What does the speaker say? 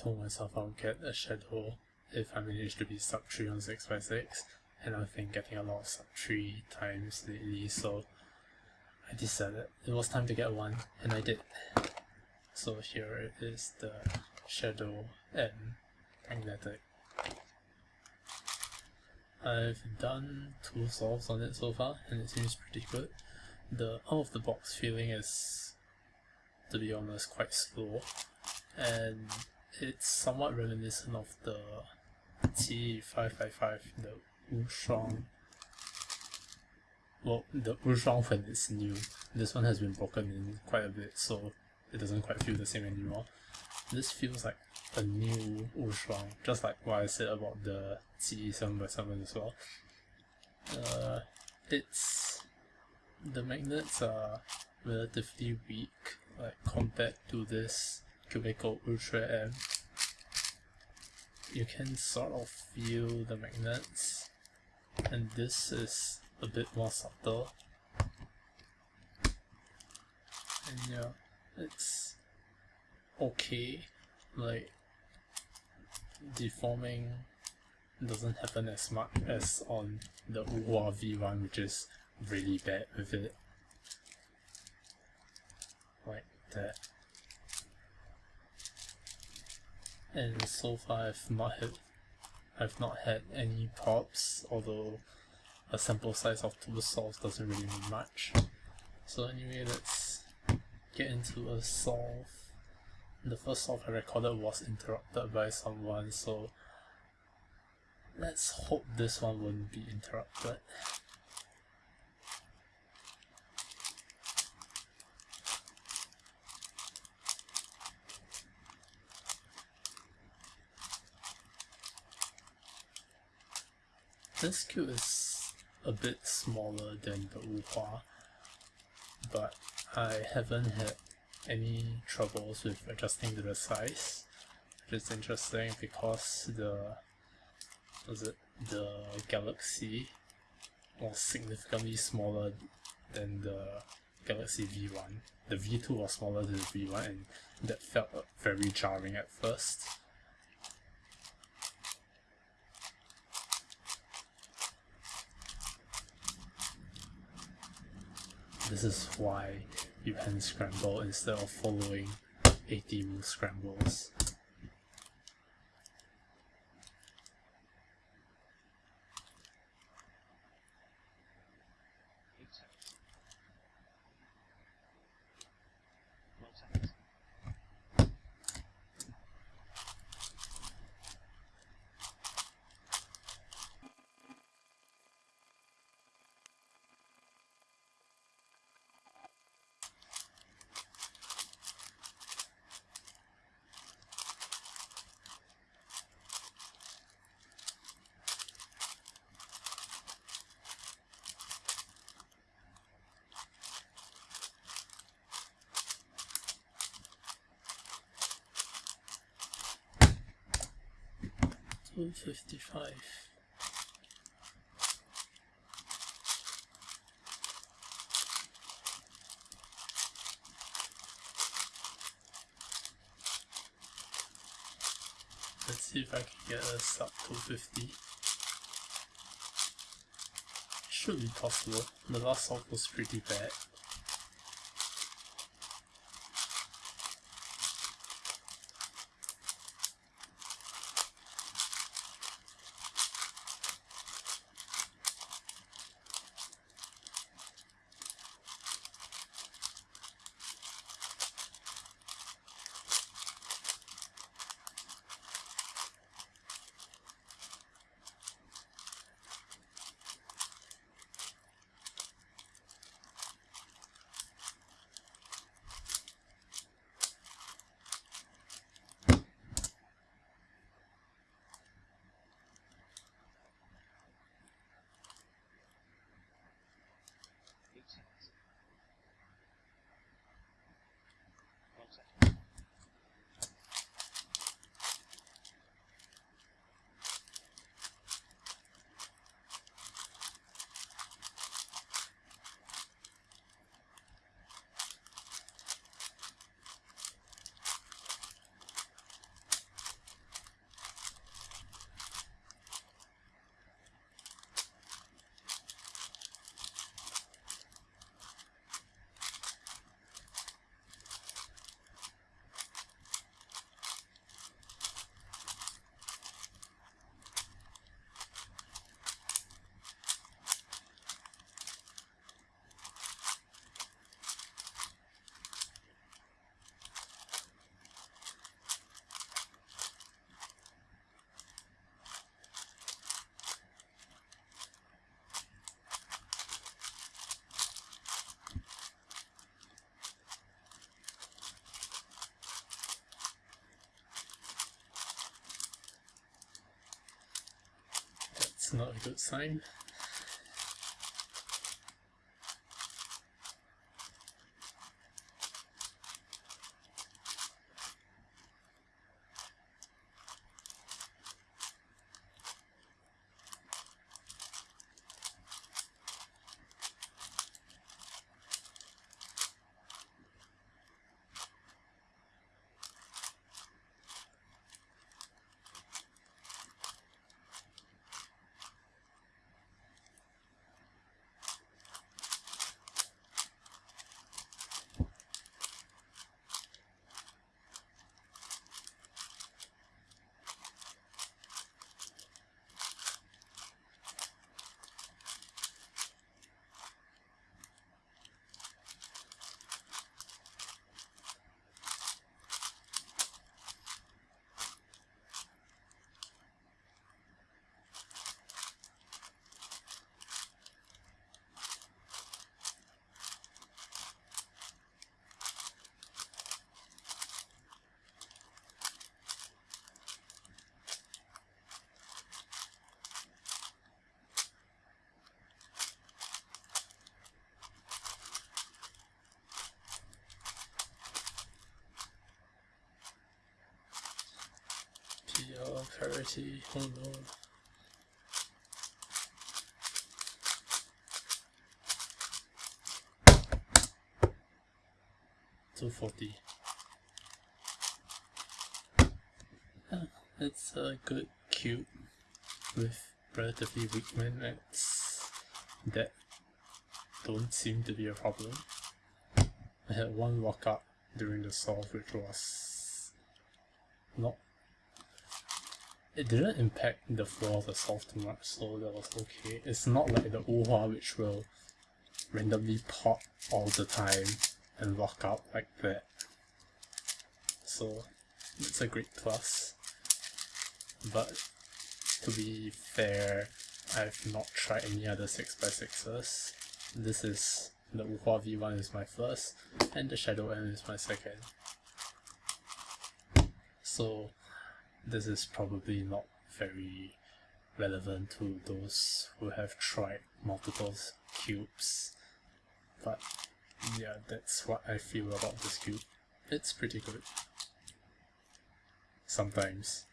told myself I'll get a shadow if I manage to be sub 3 on 6x6 and I've been getting a lot of sub 3 times lately so I decided it was time to get one and I did. So here is the shadow and magnetic. I've done two solves on it so far and it seems pretty good. The out of the box feeling is to be honest quite slow and it's somewhat reminiscent of the T555, the Wushuang. Well, the Wushuang when it's new. This one has been broken in quite a bit, so it doesn't quite feel the same anymore. This feels like a new Wushuang, just like what I said about the T7x7 as well. Uh, it's the magnets are relatively weak, like compared to this Cubicle Ultra M you can sort of feel the magnets. And this is a bit more subtle. And yeah it's okay. Like deforming doesn't happen as much as on the Wuhua V1 which is really bad with it. Like that and so far I've not had I've not had any pops, although a sample size of two solves doesn't really mean much. So anyway let's get into a solve. The first solve I recorded was interrupted by someone so let's hope this one won't be interrupted This cube is a bit smaller than the Wuhua, but I haven't had any troubles with adjusting to the size, which is interesting because the was it the Galaxy was significantly smaller than the Galaxy V1. The V2 was smaller than the V1 and that felt very jarring at first. This is why you can scramble instead of following 80 rule scrambles. 255 Let's see if I can get a sub 250. Should be possible. The last song was pretty bad. Not a good sign. No. Two forty. Ah, it's a good cube with relatively weak magnets that don't seem to be a problem. I had one walk up during the solve which was not it didn't impact the flow of the too much, so that was okay. It's not like the Wuhua which will randomly pop all the time and lock out like that. So it's a great plus. But to be fair, I've not tried any other 6x6s. This is the Wuhua V1 is my first, and the Shadow M is my second. So this is probably not very relevant to those who have tried multiple cubes. But yeah, that's what I feel about this cube. It's pretty good. Sometimes.